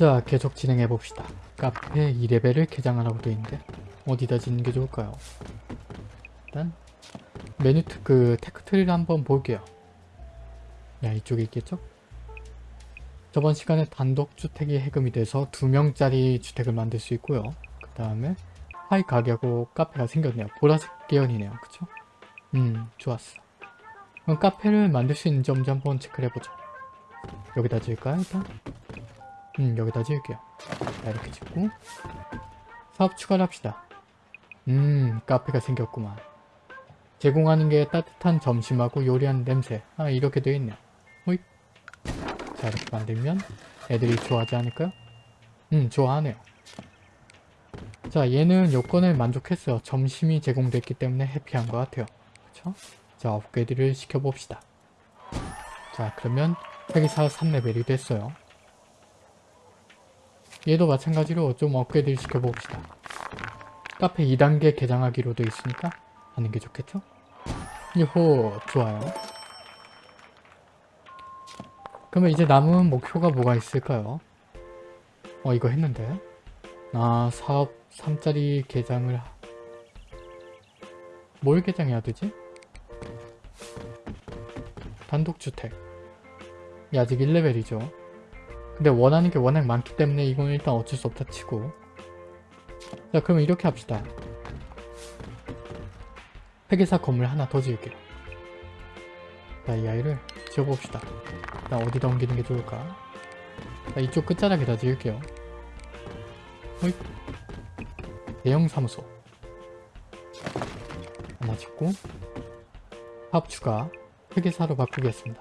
자 계속 진행해 봅시다. 카페 2레벨을 개장하라고 되어 있는데 어디다 짓는 게 좋을까요? 일단 메뉴 트, 그 tech tree를 한번 볼게요. 야 이쪽에 있겠죠? 저번 시간에 단독주택이 해금이 돼서 2명짜리 주택을 만들 수 있고요. 그 다음에 파이 가게하고 카페가 생겼네요. 보라색 계열이네요. 그쵸? 음 좋았어. 그럼 카페를 만들 수 있는지 한번 체크를 해보죠. 여기다 지을까요 일단 음 여기다 지을게요. 자 이렇게 짓고. 사업 추가를 합시다. 음 카페가 생겼구만. 제공하는 게 따뜻한 점심하고 요리하는 냄새. 아 이렇게 되어 있네요 호잇. 자 이렇게 만들면 애들이 좋아하지 않을까요? 음 좋아하네요. 자 얘는 요건을 만족했어요 점심이 제공됐기 때문에 해피한 것 같아요. 그쵸? 자 업그레이드를 시켜봅시다. 자 그러면 회계사 3레벨이 됐어요 얘도 마찬가지로 좀 업그레이드를 시켜봅시다. 카페 2단계 개장하기로 돼 있으니까 하는 게 좋겠죠? 요호 좋아요. 그러면 이제 남은 목표가 뭐가 있을까요? 어 이거 했는데 아 사업 3짜리 개장을 뭘 개장해야 되지? 단독주택 이 아직 1레벨이죠 근데 원하는 게 워낙 많기 때문에 이건 일단 어쩔 수 없다 치고. 자 그러면 이렇게 합시다. 회계사 건물 하나 더 지을게요. 자 이 아이를 지어봅시다. 일단 어디다 옮기는 게 좋을까? 자 이쪽 끝자락에다 지을게요. 호잇. 대형 사무소. 하나 짓고 사업 추가. 회계사로 바꾸겠습니다.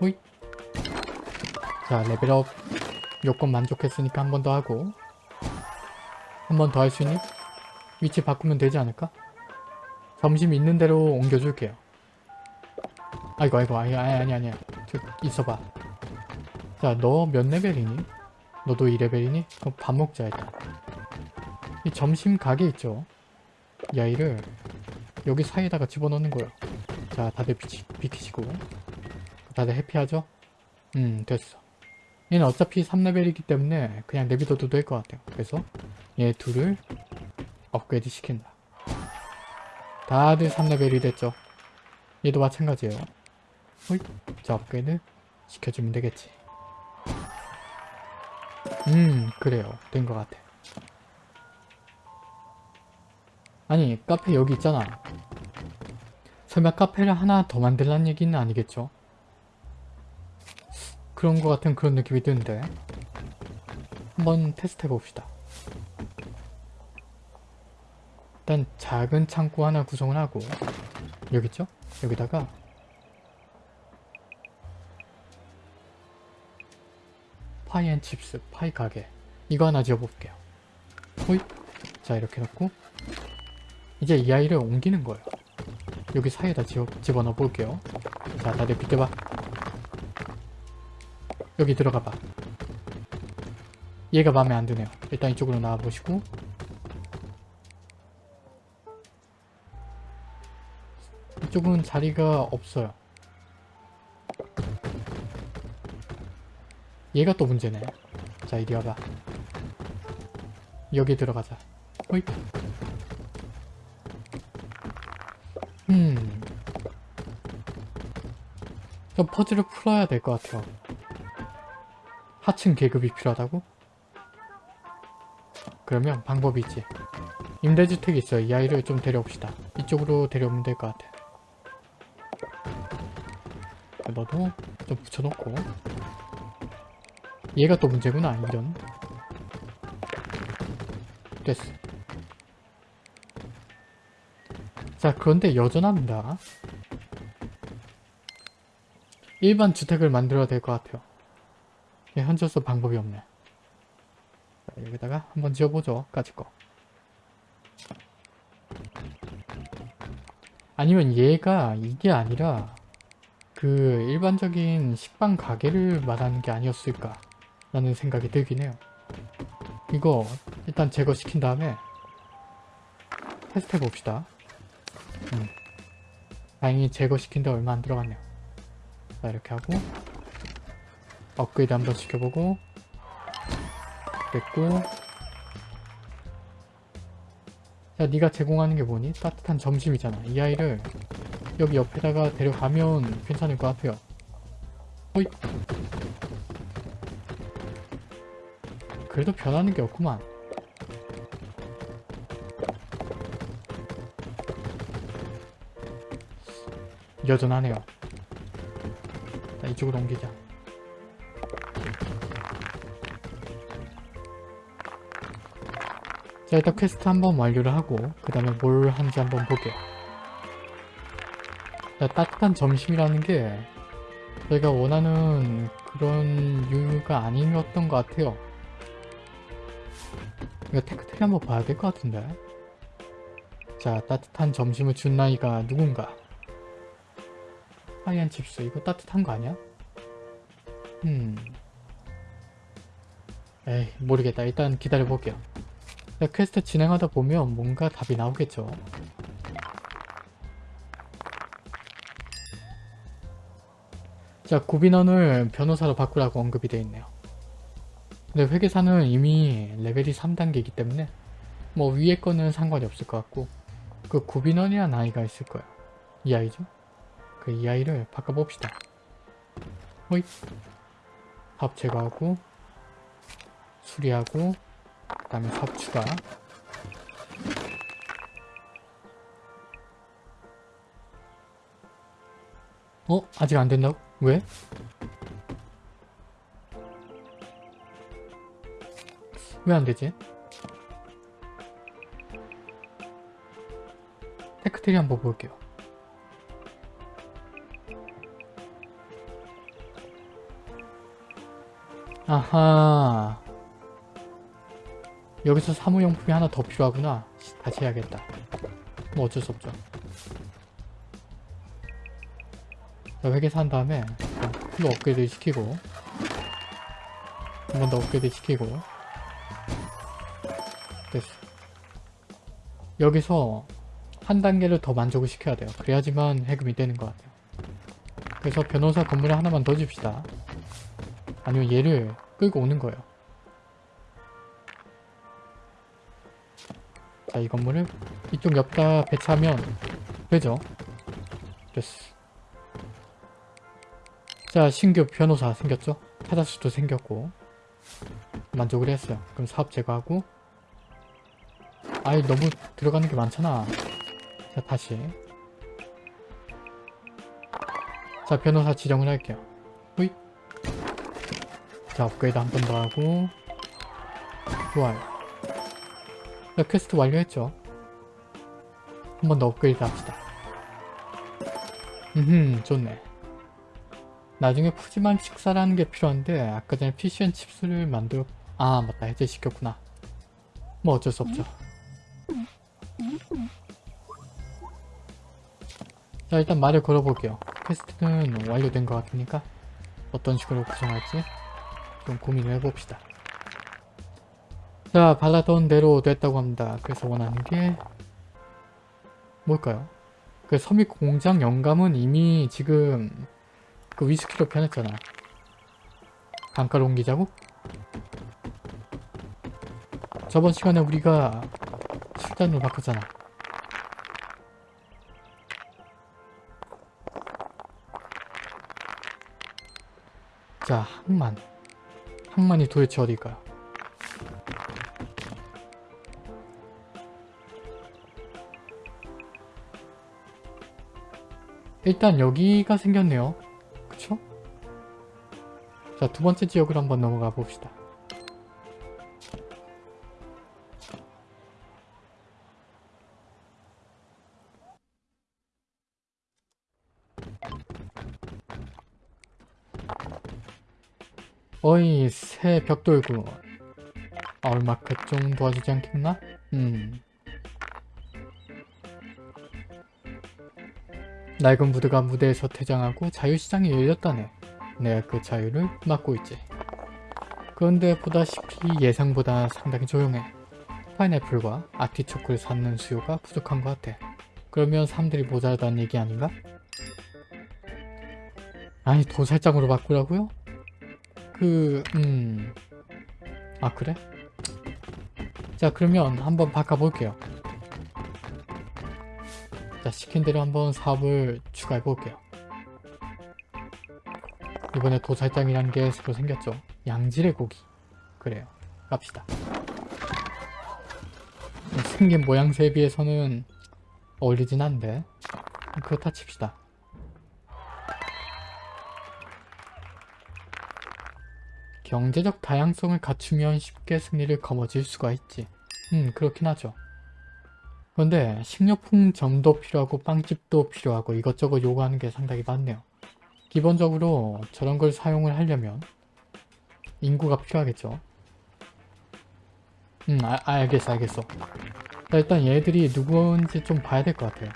호잇 자 레벨업 요건 만족했으니까 한 번 더 하고 한 번 더 할 수 있니? 위치 바꾸면 되지 않을까? 점심 있는 대로 옮겨줄게요 아이고 아이고 아니 아니 아니 저 있어봐 자 너 몇 레벨이니? 너도 2레벨이니? 그럼 밥 먹자 일단 이 점심 가게 있죠? 이 아이를 여기 사이에다가 집어넣는 거예요 자 다들 비키, 비키시고 다들 해피하죠? 음 됐어 얘는 어차피 3레벨이기 때문에 그냥 내비둬도 될 것 같아요. 그래서 얘 둘을 업그레이드 시킨다. 다들 3레벨이 됐죠. 얘도 마찬가지예요. 호잇. 자 업그레이드 시켜주면 되겠지. 음 그래요. 된 것 같아. 아니 카페 여기 있잖아. 설마 카페를 하나 더 만들란 얘기는 아니겠죠? 그런 것 같은 그런 느낌이 드는데 한번 테스트 해봅시다. 일단 작은 창고 하나 구성을 하고 여기 있죠? 여기다가 pie and chips, 파이 가게. 이거 하나 지어볼게요. 호잇. 자 이렇게 놓고 이제 이 아이를 옮기는 거예요. 여기 사이에다 집어, 집어넣어 볼게요. 자 다들 비켜봐 여기 들어가봐. 얘가 마음에 안 드네요. 일단 이쪽으로 나와보시고. 이쪽은 자리가 없어요. 얘가 또 문제네. 자 이리 와봐. 여기 들어가자. 호잇. 음... 좀 퍼즐을 풀어야 될 것 같아요 하층 계급이 필요하다고? 그러면 방법이 있지. 임대주택이 있어요. 이 아이를 좀 데려옵시다. 이쪽으로 데려오면 될 것 같아. 너도 좀 붙여놓고 얘가 또 문제구나 이런 됐어 자 그런데 여전합니다 일반 주택을 만들어야 될 것 같아요 예, 현재로서 방법이 없네. 자, 여기다가 한번 지어보죠. 까짓 거. 아니면 얘가 이게 아니라 그 일반적인 식빵 가게를 말하는 게 아니었을까 라는 생각이 들긴 해요. 이거 일단 제거시킨 다음에 테스트 해봅시다. 음. 다행히 제거시킨 데 얼마 안 들어갔네요. 자 이렇게 하고 업그레이드 한번 시켜보고. 됐고. 자 네가 제공하는 게 뭐니? 따뜻한 점심이잖아. 이 아이를 여기 옆에다가 데려가면 괜찮을 것 같아요. 호이 그래도 변하는 게 없구만. 여전하네요. 자 이쪽으로 옮기자 자 일단 퀘스트 한번 완료를 하고 그 다음에 뭘 하는지 한번 볼게요 자 따뜻한 점심이라는 게 저희가 원하는 그런 유가 아니었던 것 같아요. 이거 tech tree 한번 봐야 될 것 같은데. 자 따뜻한 점심을 준 나이가 누군가? 하이안 chips. 이거 따뜻한 거 아니야? 음 에이 모르겠다. 일단 기다려 볼게요. 자, 퀘스트 진행하다 보면 뭔가 답이 나오겠죠. 자 구빈원을 변호사로 바꾸라고 언급이 되어 있네요. 근데 회계사는 이미 레벨이 3단계이기 때문에 뭐 위에 거는 상관이 없을 것 같고 그 구빈원이란 아이가 있을 거예요 이 아이죠? 그 이 아이를 바꿔봅시다. 호잇. 밥 제거하고 수리하고 그 다음에 삽 추가 어? 아직 안 된다고? 왜? 왜 안 되지? tech tree 한번 볼게요. 아하 여기서 사무용품이 하나 더 필요하구나. 다시 해야겠다. 뭐 어쩔 수 없죠. 자, 회계사 한 다음에 이거 업그레이드 시키고 한 번 더 업그레이드 시키고. 됐어. 여기서 한 단계를 더 만족을 시켜야 돼요. 그래야지만 해금이 되는 것 같아요. 그래서 변호사 건물에 하나만 더 줍시다. 아니면 얘를 끌고 오는 거예요 자 이 건물을 이쪽 옆에다 배치하면 되죠? 됐어. 자 신규 변호사 생겼죠? 타자수도 생겼고 만족을 했어요. 그럼 사업 제거하고. 아이 너무 들어가는 게 많잖아. 자 다시. 자 변호사 지정을 할게요. 후잇 자 업그레이드 한 번 더 하고. 좋아요 자 퀘스트 완료했죠. 한 번 더 업그레이드 합시다. 음흠 좋네. 나중에 푸짐한 식사라는 게 필요한데 아까 전에 fish and chips를 만들어 아 맞다. 해제시켰구나. 뭐 어쩔 수 없죠. 자 일단 말을 걸어볼게요. quest는 완료된 것 같으니까? 어떤 식으로 구성할지 좀 고민을 해봅시다 자 발라던 대로 됐다고 합니다 그래서 원하는 게 뭘까요? 그 섬유 공장 영감은 이미 지금 그 위스키로 편했잖아 단가로 옮기자고? 저번 시간에 우리가 술단으로 바꿨잖아 자 항만 항만이 도대체 어딜까요? 일단 여기가 생겼네요 그쵸? 자 두 번째 지역으로 한번 넘어가 봅시다 어이 새 벽돌구 얼마크 좀 도와주지 않겠나? 음 낡은 무드가 무대에서 퇴장하고 자유시장이 열렸다네 내가 그 자유를 맡고 있지 그런데 보다시피 예상보다 상당히 조용해 파인애플과 아티초크를 사는 수요가 부족한 것 같아 그러면 사람들이 모자라다는 얘기 아닌가? 아니 도살장으로 바꾸라고요? 그... 음... 아 그래? 자 그러면 한번 바꿔볼게요. 자 시킨 대로 한번 사업을 추가해 볼게요. 이번에 도살장이란 게 새로 생겼죠. 양질의 고기. 그래요. 갑시다. 생긴 모양새에 비해서는 어울리진 않는데 그렇다 칩시다. 경제적 다양성을 갖추면 쉽게 승리를 거머쥘 수가 있지. 음 그렇긴 하죠. 그런데 식료품점도 필요하고 빵집도 필요하고 이것저것 요구하는 게 상당히 많네요. 기본적으로 저런 걸 사용을 하려면 인구가 필요하겠죠. 음 아, 알겠어 알겠어. 자, 일단 얘들이 누구인지 좀 봐야 될 것 같아요.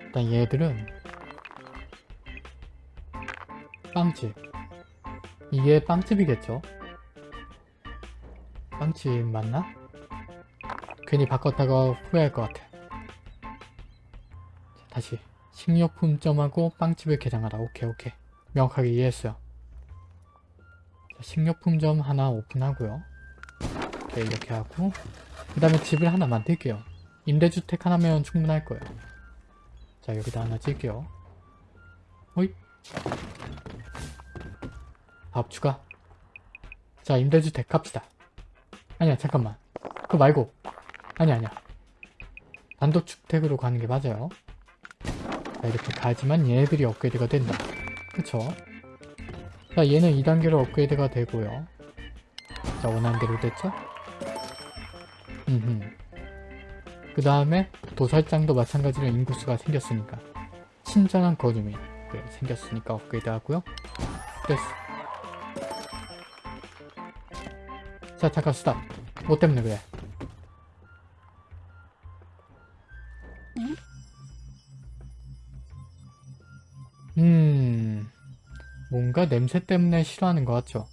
일단 얘들은 빵집 이게 빵집이겠죠? 빵집 맞나? 괜히 바꿨다가 후회할 것 같아. 자, 다시 식료품점하고 빵집을 개장하라. 오케이 오케이 명확하게 이해했어요. 자, 식료품점 하나 오픈하고요. 오케이 이렇게 하고 그 다음에 집을 하나 만들게요. 임대주택 하나면 충분할 거예요. 자 여기다 하나 찍게요. 호잇 밥 추가 자 임대주택 갑시다 아니야 잠깐만. 그거 말고. 아니야 아니야. 단독주택으로 가는 게 맞아요. 자 이렇게 가지만 얘네들이 업그레이드가 된다. 그쵸? 자 얘는 2단계로 업그레이드가 되고요. 자 원하는 대로 됐죠? 그 다음에 도살장도 마찬가지로 인구수가 생겼으니까. 친절한 거주민. 그래, 생겼으니까 업그레이드 하고요. 됐어 자 잠깐 스탑 뭐 때문에 그래? 음 뭔가 냄새 때문에 싫어하는 것 같죠?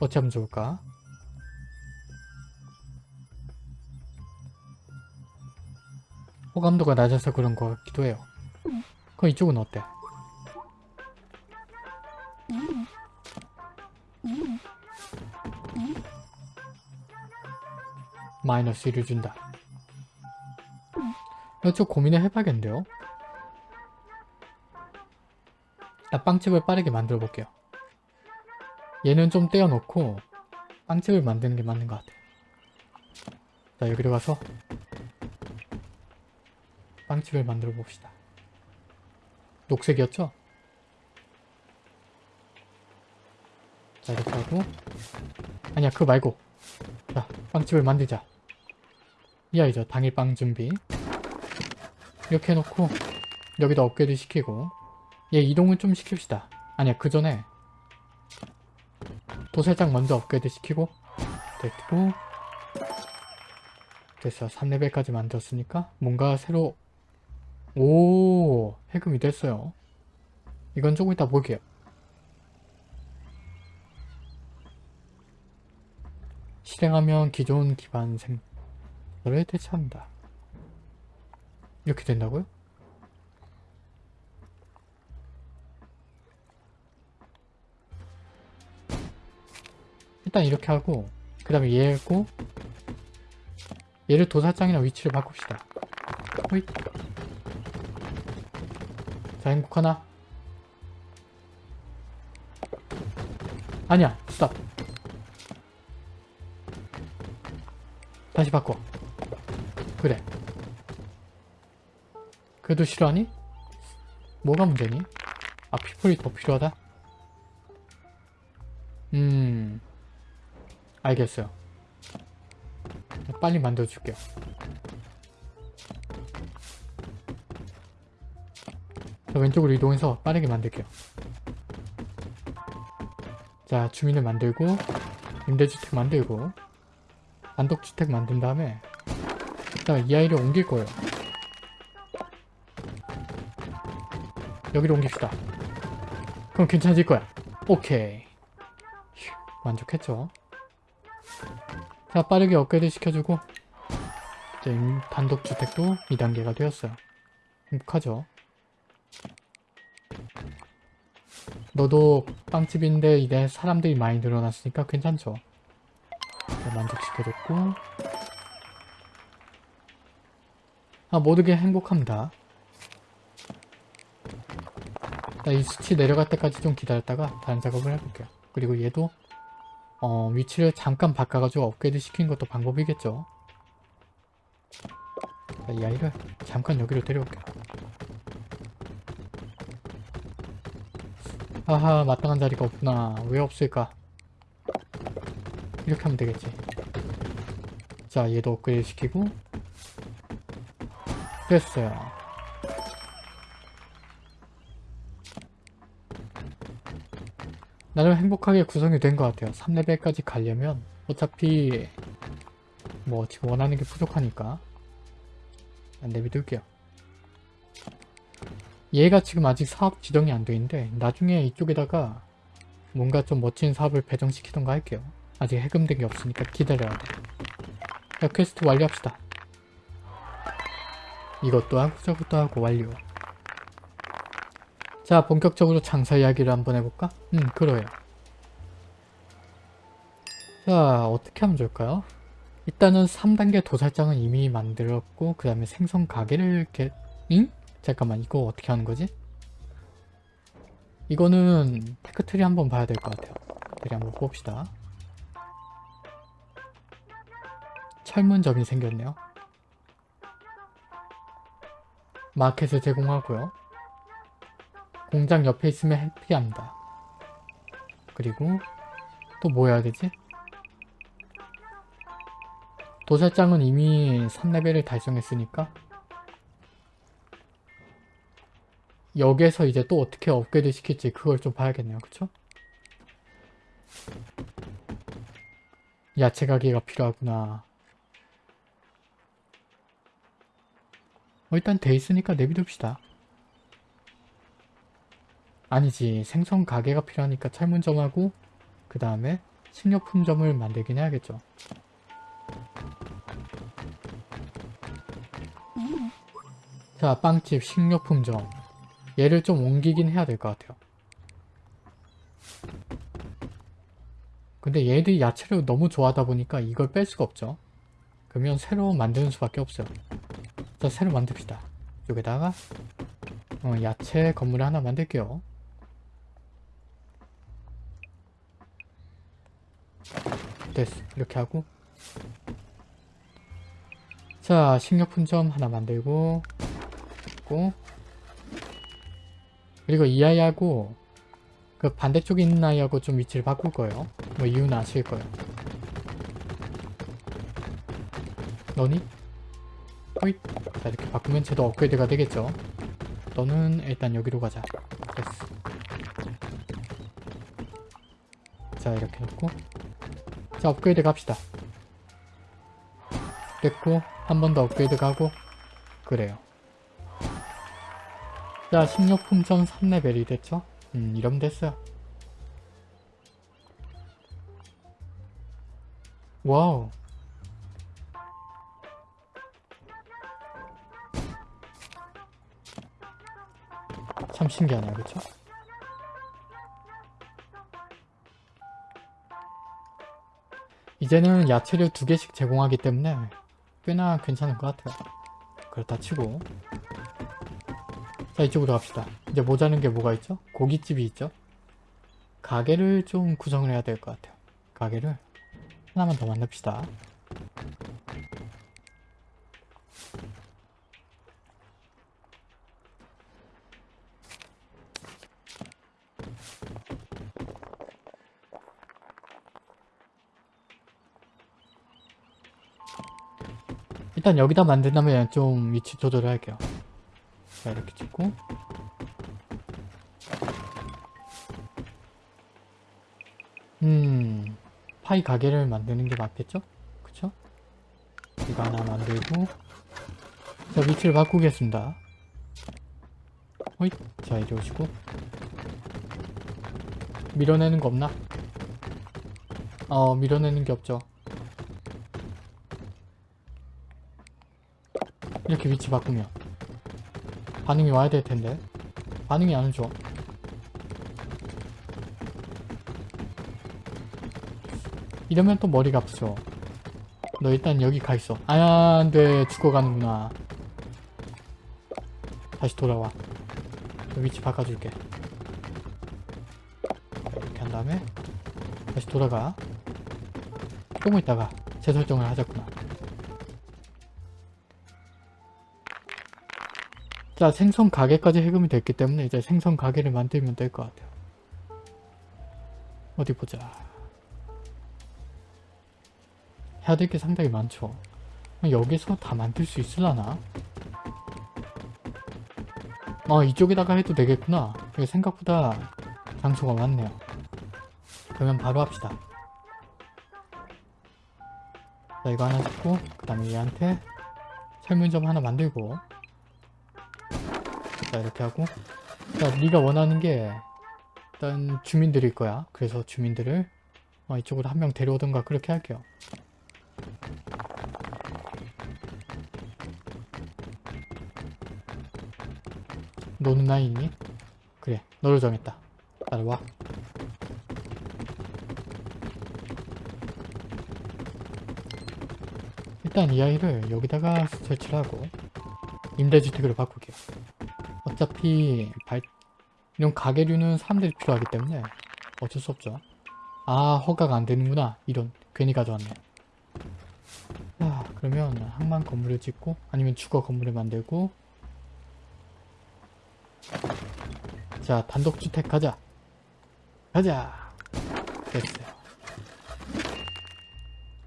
어찌하면 좋을까? 호감도가 낮아서 그런 것 같기도 해요. 그럼 이쪽은 어때? 마이너스 1을 준다. 이쪽 고민을 해봐야겠는데요? 나 빵집을 빠르게 만들어 볼게요. 얘는 좀 떼어놓고 빵집을 만드는 게 맞는 것 같아. 자 여기로 가서 빵집을 만들어 봅시다. 녹색이었죠? 자 이렇게 하고 아니야 그거 말고 자 빵집을 만들자 이 아이죠. 당일 빵 준비. 이렇게 해놓고 여기다 업그레이드 시키고. 얘 이동을 좀 시킵시다. 아니야 그 전에 도살장 먼저 업그레이드 시키고. 됐고. 됐어 3레벨까지 만들었으니까 뭔가 새로 오 해금이 됐어요. 이건 조금 이따 볼게요. 실행하면 기존 기반 생 성을 대체한다. 이렇게 된다고요? 일단 이렇게 하고 그 다음에 얘고 얘를 도사장이나 위치를 바꿉시다. 호잇. 자 행복하나? 아니야 스탑 다시 바꿔 그래 그래도 싫어하니? 뭐가 문제니? 아 피플이 더 필요하다? 음 알겠어요 빨리 만들어줄게요 자, 왼쪽으로 이동해서 빠르게 만들게요 자 주민을 만들고 임대주택 만들고 단독주택 만든 다음에 일단 이 아이를 옮길 거예요. 여기로 옮깁시다. 그럼 괜찮아질 거야. 오케이. 휴, 만족했죠? 자 빠르게 업그레이드 시켜주고 이제 단독주택도 2단계가 되었어요. 행복하죠? 너도 빵집인데 이제 사람들이 많이 늘어났으니까 괜찮죠? 자, 만족시켜줬고 아 모두게 행복합니다. 자, 이 수치 내려갈 때까지 좀 기다렸다가 다른 작업을 해볼게요. 그리고 얘도 어, 위치를 잠깐 바꿔가지고 업그레이드 시키는 것도 방법이겠죠. 자, 이 아이를 잠깐 여기로 데려올게요. 아하 마땅한 자리가 없구나. 왜 없을까? 이렇게 하면 되겠지. 자 얘도 업그레이드 시키고 됐어요. 나름 행복하게 구성이 된 것 같아요. 3레벨까지 가려면 어차피 뭐 지금 원하는 게 부족하니까 내비둘게요. 얘가 지금 아직 사업 지정이 안 돼 있는데 나중에 이쪽에다가 뭔가 좀 멋진 사업을 배정시키던가 할게요. 아직 해금된 게 없으니까 기다려야 돼. 자, 퀘스트 완료합시다. 이것도 하고 저것도 하고 완료. 자, 본격적으로 장사 이야기를 한번 해볼까? 음, 그래요. 자, 어떻게 하면 좋을까요? 일단은 3단계 도살장은 이미 만들었고 그 다음에 생선 가게를 이렇게 응? 잠깐만 이거 어떻게 하는 거지? 이거는 tech tree 한번 봐야 될 것 같아요. tech tree 한번 봅시다. 철물점이 생겼네요. 마켓을 제공하고요. 공장 옆에 있으면 해피합니다. 그리고 또 뭐 해야 되지? 도살장은 이미 3레벨을 달성했으니까 여기에서 이제 또 어떻게 업그레이드 시킬지 그걸 좀 봐야겠네요. 그쵸? 야채 가게가 필요하구나. 어, 일단 돼 있으니까 내비둡시다. 아니지 생선 가게가 필요하니까 철문점하고 그 다음에 식료품점을 만들긴 해야겠죠. 자 빵집 식료품점 얘를 좀 옮기긴 해야 될 것 같아요. 근데 얘들이 야채를 너무 좋아하다 보니까 이걸 뺄 수가 없죠. 그러면 새로 만드는 수밖에 없어요. 자 새로 만듭시다. 여기다가 어, 야채 건물을 하나 만들게요. 됐어. 이렇게 하고 자 식료품점 하나 만들고 있고 그리고 이 아이하고 그 반대쪽에 있는 아이하고 좀 위치를 바꿀 거예요. 뭐 이유는 아실 거예요. 너니? 호잇! 자 이렇게 바꾸면 쟤도 업그레이드가 되겠죠. 너는 일단 여기로 가자. 됐어. 자 이렇게 놓고 자 업그레이드 갑시다. 됐고 한 번 더 업그레이드 가고 그래요. 자 식료품점 3레벨이 됐죠? 음 이러면 됐어요. 와우 신기하네요 그쵸? 이제는 야채를 두 개씩 제공하기 때문에 꽤나 괜찮은 것 같아요. 그렇다 치고 자 이쪽으로 갑시다. 이제 모자는 게 뭐가 있죠? 고깃집이 있죠? 가게를 좀 구성을 해야 될 것 같아요. 가게를 하나만 더 만납시다. 일단 여기다 만든다면 좀 위치 조절을 할게요. 자 이렇게 찍고 음 파이 가게를 만드는 게 맞겠죠? 그쵸? 이거 하나 만들고 자 위치를 바꾸겠습니다. 호잇 자 이리 오시고 밀어내는 거 없나? 어 밀어내는 게 없죠. 이렇게 위치 바꾸면. 반응이 와야 될 텐데. 반응이 안 오죠. 이러면 또 머리가 아프죠. 너 일단 여기 가 있어. 아, 안돼. 죽어가는구나. 다시 돌아와. 위치 바꿔줄게. 이렇게 한 다음에 다시 돌아가. 조금 뭐 있다가 재설정을 하자꾸나. 자, 생선 가게까지 해금이 됐기 때문에 이제 생선 가게를 만들면 될 것 같아요. 어디 보자. 해야 될 게 상당히 많죠. 여기서 다 만들 수 있으려나? 어, 이쪽에다가 해도 되겠구나. 이거 생각보다 장소가 많네요. 그러면 바로 합시다. 자, 이거 하나 짓고, 그 다음에 얘한테 설문점 하나 만들고, 자, 이렇게 하고, 자, 네가 원하는 게 일단 주민들일 거야. 그래서 주민들을 어, 이쪽으로 한 명 데려오던가 그렇게 할게요. 너는 나 있니? 그래, 너를 정했다. 따라와. 일단 이 아이를 여기다가 설치를 하고 임대주택으로 바꾸게요. 어차피 발, 이런 가게류는 사람들이 필요하기 때문에 어쩔 수 없죠. 아 허가가 안 되는구나. 이런 괜히 가져왔네. 자 그러면 항만 건물을 짓고 아니면 주거 건물을 만들고 자 단독주택 가자. 가자. 됐어요.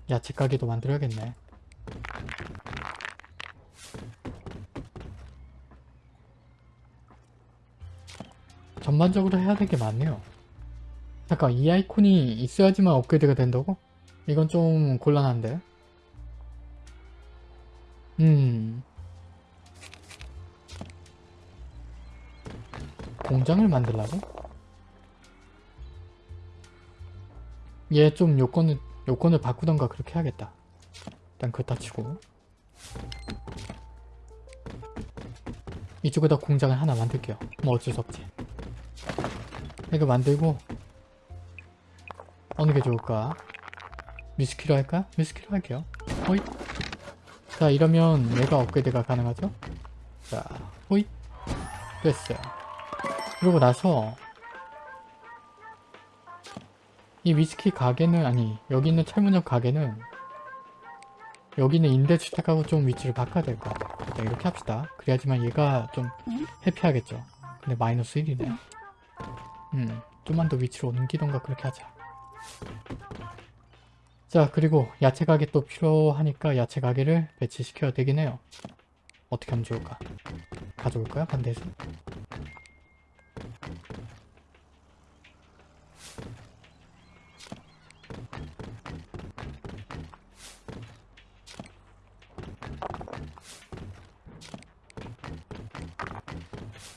야채 가게도 만들어야겠네. 전반적으로 해야 될 게 많네요. 잠깐 이 아이콘이 있어야지만 업그레이드가 된다고? 이건 좀 곤란한데. 음. 공장을 만들라고? 얘 좀 요건을 요건을 바꾸던가 그렇게 해야겠다. 일단 그거 다 치고 이쪽에다 공장을 하나 만들게요. 뭐 어쩔 수 없지. 이거 만들고 어느 게 좋을까? 미스키로 할까? 미스키로 할게요. 호잇. 자 이러면 얘가 업그레이드가 가능하죠? 자 호잇. 됐어요. 그러고 나서 이 위스키 가게는 아니 여기 있는 철문점 가게는 여기는 임대주택하고 좀 위치를 바꿔야 될 것 같아요. 일단 이렇게 합시다. 그래야지만 얘가 좀 해피하겠죠. 근데 마이너스 1이네. 음, 좀만 더 위치로 옮기던가 그렇게 하자. 자, 그리고 야채 가게 또 필요하니까 야채 가게를 배치시켜야 되긴 해요. 어떻게 하면 좋을까? 가져올까요? 반대에서?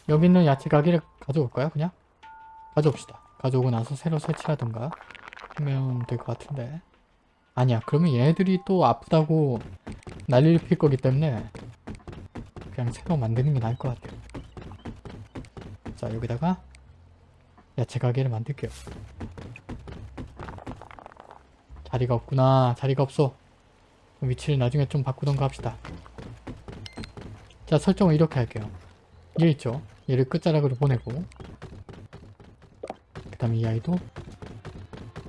여기 있는 야채 가게를 가져올까요? 그냥? 가져옵시다. 가져오고 나서 새로 설치하든가 하면 될 것 같은데 아니야 그러면 얘네들이 또 아프다고 난리를 필 거기 때문에 그냥 새로 만드는 게 나을 것 같아요. 자 여기다가 야채 가게를 만들게요. 자리가 없구나. 자리가 없어. 위치를 나중에 좀 바꾸던가 합시다. 자 설정을 이렇게 할게요. 얘 있죠? 얘를 끝자락으로 보내고 그 다음에 이 아이도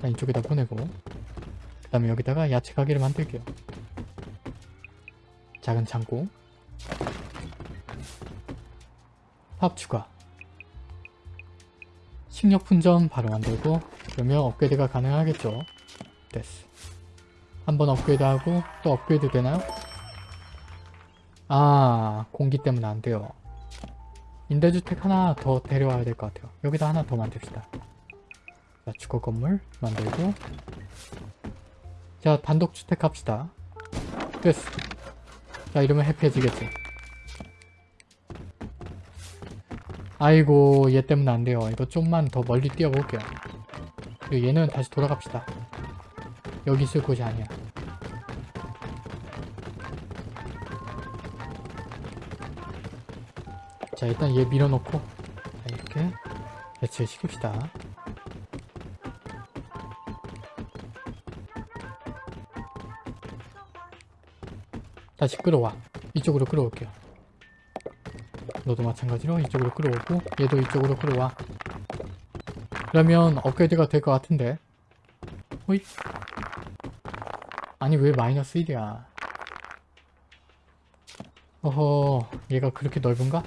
이쪽에다 보내고 그 다음에 여기다가 야채 가게를 만들게요. 작은 창고 팝 추가 식료품점 바로 만들고 그러면 업그레이드가 가능하겠죠. 됐어. 한번 업그레이드하고 또 업그레이드 되나요? 아 공기 때문에 안 돼요. 임대주택 하나 더 데려와야 될 것 같아요. 여기다 하나 더 만듭시다. 자, 주거 건물 만들고 자, 단독주택 합시다. 됐어. 자, 이러면 해피해지겠지. 아이고, 얘 때문에 안 돼요. 이거 좀만 더 멀리 뛰어볼게요. 그리고 얘는 다시 돌아갑시다. 여기 있을 곳이 아니야. 자 일단 얘 밀어놓고 자, 이렇게 배치를 시킵시다 다시 끌어와. 이쪽으로 끌어올게요. 너도 마찬가지로 이쪽으로 끌어오고 얘도 이쪽으로 끌어와. 그러면 업그레이드가 될 것 같은데. 호잇. 아니 왜 마이너스 1이야? 어허 얘가 그렇게 넓은가?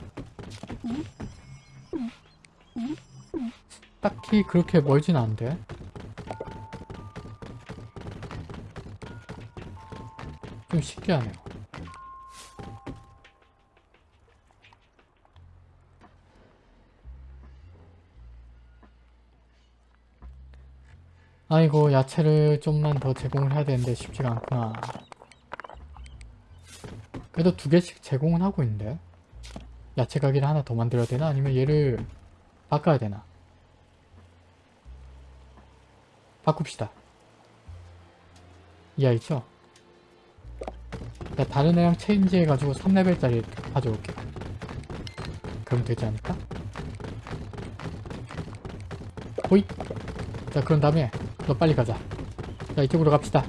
딱히 그렇게 멀진 않은데. 좀 신기하네요 아이고 야채를 좀만 더 제공을 해야 되는데 쉽지가 않구나. 그래도 두 개씩 제공은 하고 있는데? 야채 가게를 하나 더 만들어야 되나? 아니면 얘를 바꿔야 되나? 바꿉시다. 이 아이죠? 자, 다른 애랑 체인지 해가지고 3레벨짜리 가져올게. 그럼 되지 않을까? 호잇! 자 그런 다음에 너 빨리 가자. 자 이쪽으로 갑시다.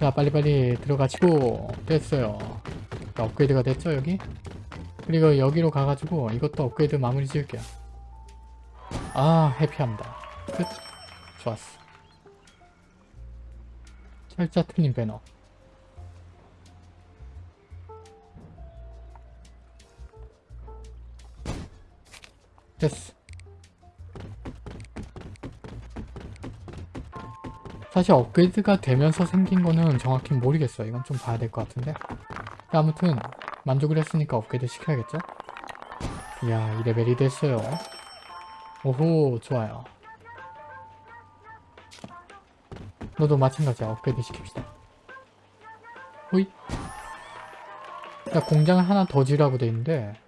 자 빨리빨리 들어가시고 됐어요. 자, 업그레이드가 됐죠 여기? 그리고 여기로 가가지고 이것도 업그레이드 마무리 지을게요. 아 해피합니다. 끝. 좋았어. 철자 틀린 배너. 됐어 사실 업그레이드가 되면서 생긴 거는 정확히 모르겠어요. 이건 좀 봐야 될 것 같은데. 아무튼 만족을 했으니까 업그레이드 시켜야겠죠? 이야, 2레벨이 됐어요. 오호, 좋아요. 너도 마찬가지야. 업그레이드 시킵시다. 호잇. 자, 공장을 하나 더 지으라고 돼 있는데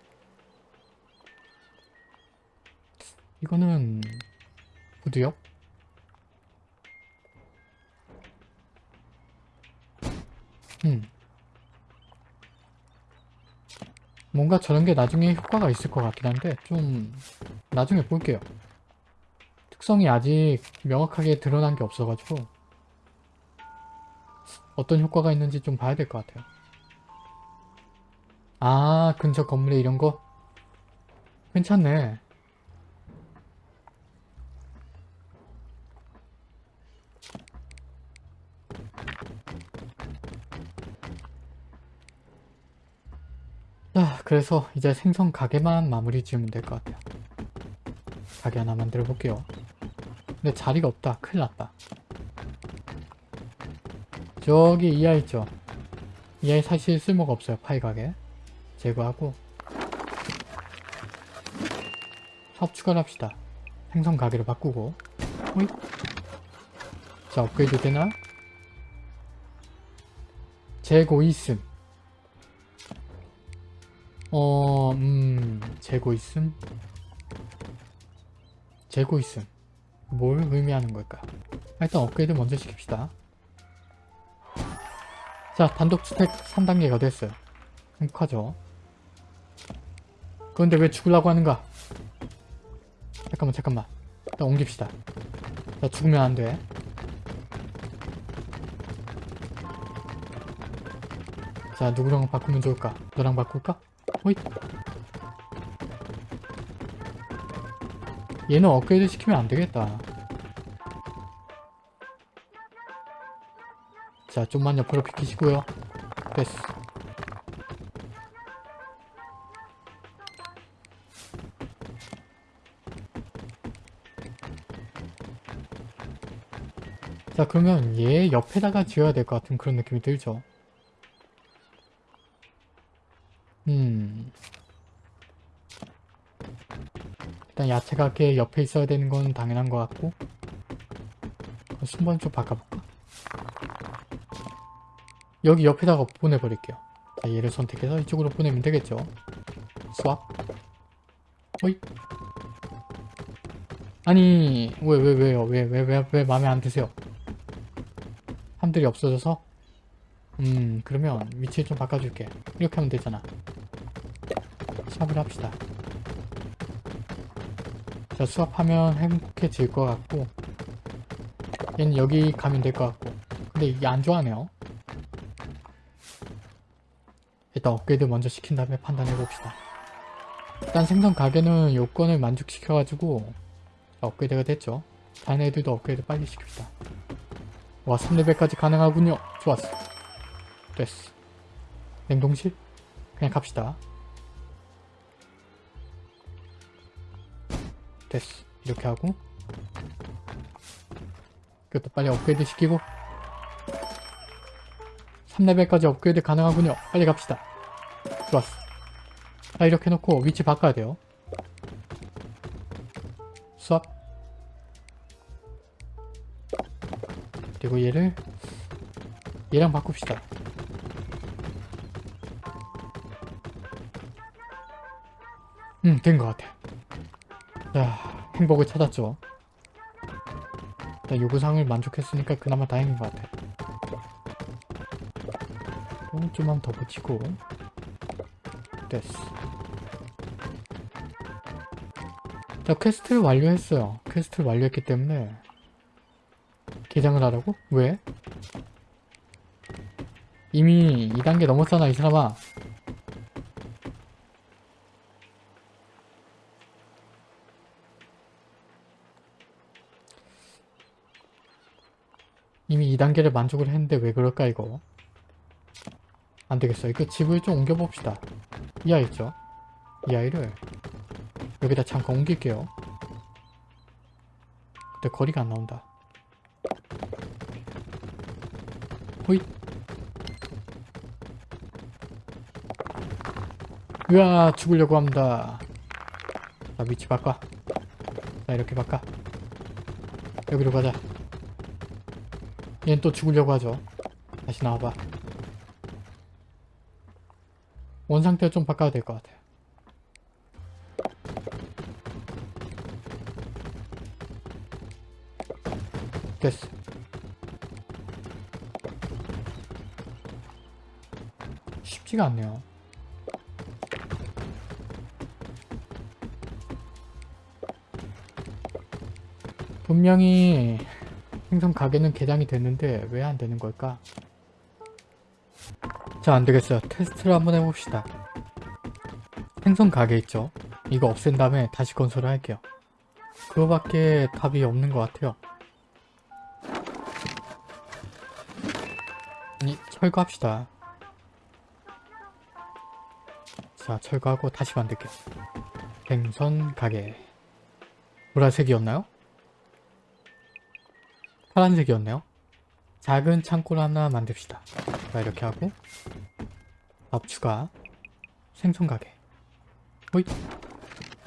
이거는 부두역? 음. 뭔가 저런 게 나중에 효과가 있을 것 같긴 한데 좀 나중에 볼게요. 특성이 아직 명확하게 드러난 게 없어가지고 어떤 효과가 있는지 좀 봐야 될 것 같아요. 아 근처 건물에 이런 거? 괜찮네. 그래서 이제 생선 가게만 마무리 지으면 될 것 같아요. 가게 하나 만들어 볼게요. 근데 자리가 없다. 큰일 났다. 저기 이 아이 있죠? 이 아이 사실 쓸모가 없어요. 파이 가게. 제거하고 사업 추가를 합시다. 생선 가게로 바꾸고 호잇. 자, 업그레이드 되나? 재고 있음. 어, 음, 재고 있음? 재고 있음. 뭘 의미하는 걸까? 일단 업그레이드 먼저 시킵시다. 자, 단독주택 3단계가 됐어요. 행복하죠? 그런데 왜 죽으려고 하는가? 잠깐만, 잠깐만. 일단 옮깁시다. 자, 죽으면 안 돼. 자, 누구랑 바꾸면 좋을까? 너랑 바꿀까? 호잇. 얘는 업그레이드 시키면 안 되겠다. 자, 좀만 옆으로 비키시고요. 됐어. 자, 그러면 얘 옆에다가 지어야 될 것 같은 그런 느낌이 들죠. 음. 일단 야채 가 게 옆에 있어야 되는 건 당연한 것 같고 순번 좀 바꿔볼까? 여기 옆에다가 보내버릴게요. 자, 얘를 선택해서 이쪽으로 보내면 되겠죠. 스왑. 어이. 아니 왜 왜 왜요? 왜 왜 왜 왜 마음에 안 드세요? 함들이 없어져서? 음 그러면 위치를 좀 바꿔줄게. 이렇게 하면 되잖아. 수합을 합시다. 자, 수합하면 행복해질 것 같고 얘는 여기 가면 될 것 같고 근데 이게 안 좋아하네요. 일단 업그레이드 먼저 시킨 다음에 판단해봅시다. 일단 생선 가게는 요건을 만족시켜가지고 업그레이드가 됐죠. 다른 애들도 업그레이드 빨리 시킵시다. 와 3레벨까지 가능하군요. 좋았어. 됐어. 냉동실? 그냥 갑시다. 됐어. 이렇게 하고 이것도 빨리 업그레이드 시키고 3레벨까지 업그레이드 가능하군요. 빨리 갑시다. 좋았어. 자 이렇게 놓고 위치 바꿔야 돼요. 수압 그리고 얘를 얘랑 바꿉시다. 음, 된 것 같아. 자, 행복을 찾았죠. 자, 요구사항을 만족했으니까 그나마 다행인 것 같아. 또 좀만 더 붙이고 됐어. 자, quest를 완료했어요. quest를 완료했기 때문에 개장을 하라고? 왜? 이미 2단계 넘었잖아, 이 사람아. 이미 2단계를 만족을 했는데 왜 그럴까 이거? 안되겠어. 이거 집을 좀 옮겨봅시다. 이 아이 있죠? 이 아이를 여기다 잠깐 옮길게요. 근데 거리가 안 나온다. 호잇! 으아 죽으려고 합니다. 자 위치 바꿔. 자 이렇게 바꿔. 여기로 가자 얘는 또 죽으려고 하죠. 다시 나와봐. 원상태 좀 바꿔야 될 것 같아요. 됐어. 쉽지가 않네요. 분명히 생선 가게는 개장이 됐는데 왜 안 되는 걸까? 자 안되겠어요. 테스트를 한번 해봅시다. 생선 가게 있죠? 이거 없앤 다음에 다시 건설을 할게요. 그거밖에 답이 없는 것 같아요. 아니 철거합시다. 자 철거하고 다시 만들게요. 생선 가게 보라색이었나요? 파란색이었네요. 작은 창고를 하나 만듭시다. 자 이렇게 하고 밥 추가 생선 가게 호잇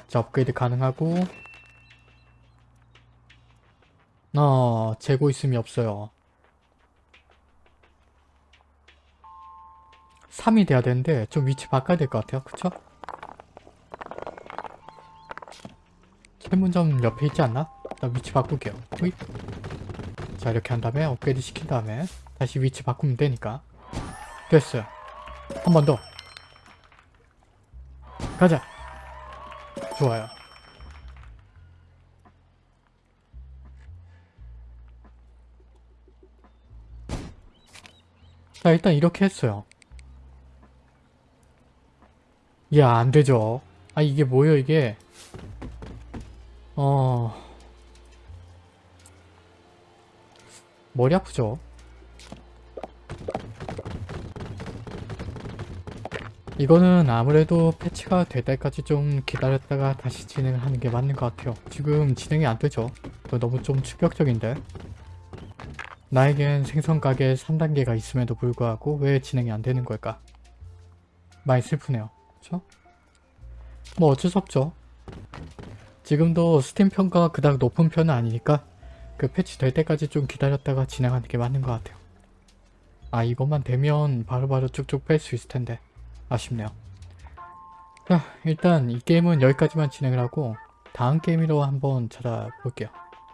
자 업그레이드 가능하고 어 재고 있음이 없어요 3이 돼야 되는데 좀 위치 바꿔야 될 것 같아요 그쵸? 철문점 옆에 있지 않나? 나 위치 바꿀게요 호잇 자 이렇게 한 다음에 업그레이드 시킨 다음에 다시 위치 바꾸면 되니까. 됐어요. 한 번 더. 가자. 좋아요. 자 일단 이렇게 했어요. 야 안되죠? 아 이게 뭐예요 이게? 어... 머리 아프죠? 이거는 아무래도 패치가 될 때까지 좀 기다렸다가 다시 진행을 하는 게 맞는 것 같아요. 지금 진행이 안 되죠? 너무 좀 충격적인데? 나에겐 생선 가게 3단계가 있음에도 불구하고 왜 진행이 안 되는 걸까? 많이 슬프네요. 그쵸? 뭐 어쩔 수 없죠. 지금도 스팀 평가가 그닥 높은 편은 아니니까 그 패치 될 때까지 좀 기다렸다가 진행하는 게 맞는 것 같아요. 아 이것만 되면 바로바로 쭉쭉 뺄 수 있을 텐데 아쉽네요. 자 일단 이 게임은 여기까지만 진행을 하고 다음 게임으로 한번 찾아볼게요.